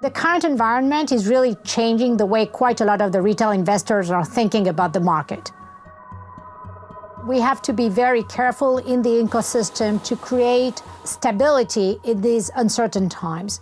The current environment is really changing the way quite a lot of the retail investors are thinking about the market. We have to be very careful in the ecosystem to create stability in these uncertain times.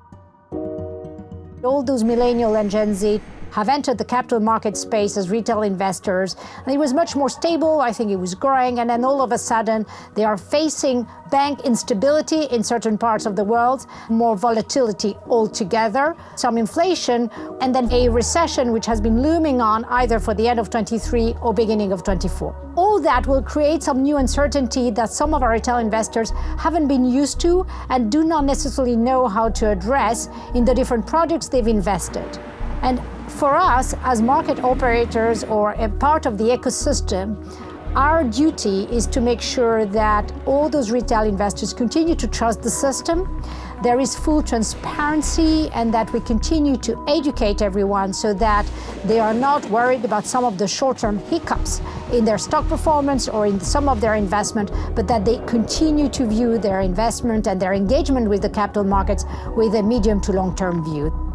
All those millennial and Gen Z have entered the capital market space as retail investors. And it was much more stable. I think it was growing. And then all of a sudden, they are facing bank instability in certain parts of the world, more volatility altogether, some inflation, and then a recession which has been looming on either for the end of 23 or beginning of 24. All that will create some new uncertainty that some of our retail investors haven't been used to and do not necessarily know how to address in the different projects they've invested. And for us, as market operators or a part of the ecosystem, our duty is to make sure that all those retail investors continue to trust the system, there is full transparency, and that we continue to educate everyone so that they are not worried about some of the short-term hiccups in their stock performance or in some of their investment, but that they continue to view their investment and their engagement with the capital markets with a medium to long-term view.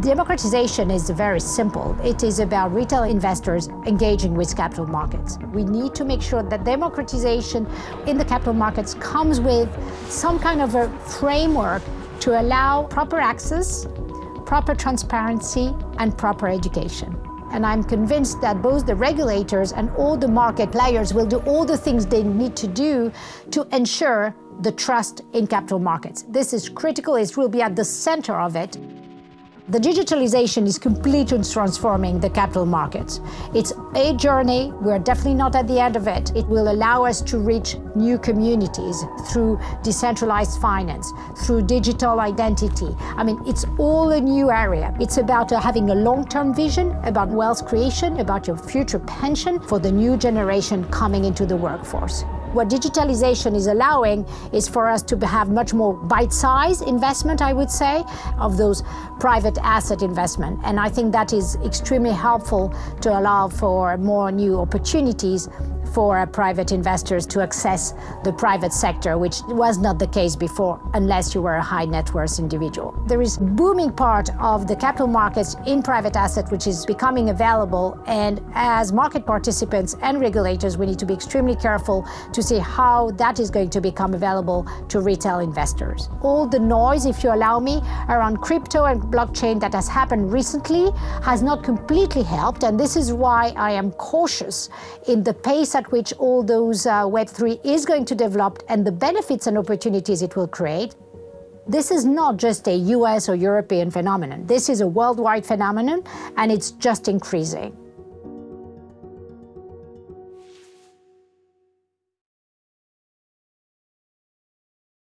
Democratization is very simple. It is about retail investors engaging with capital markets. We need to make sure that democratization in the capital markets comes with some kind of a framework to allow proper access, proper transparency, and proper education. And I'm convinced that both the regulators and all the market players will do all the things they need to do to ensure the trust in capital markets. This is critical, it will be at the center of it. The digitalization is completely transforming the capital markets. It's a journey. We're definitely not at the end of it. It will allow us to reach new communities through decentralized finance, through digital identity. I mean, it's all a new area. It's about uh, having a long-term vision about wealth creation, about your future pension for the new generation coming into the workforce. What digitalization is allowing is for us to have much more bite-sized investment, I would say, of those private asset investment. And I think that is extremely helpful to allow for more new opportunities for private investors to access the private sector, which was not the case before, unless you were a high net worth individual. There is booming part of the capital markets in private asset, which is becoming available. And as market participants and regulators, we need to be extremely careful to see how that is going to become available to retail investors. All the noise, if you allow me, around crypto and blockchain that has happened recently has not completely helped. And this is why I am cautious in the pace at at which all those uh, Web3 is going to develop and the benefits and opportunities it will create, this is not just a US or European phenomenon. This is a worldwide phenomenon, and it's just increasing.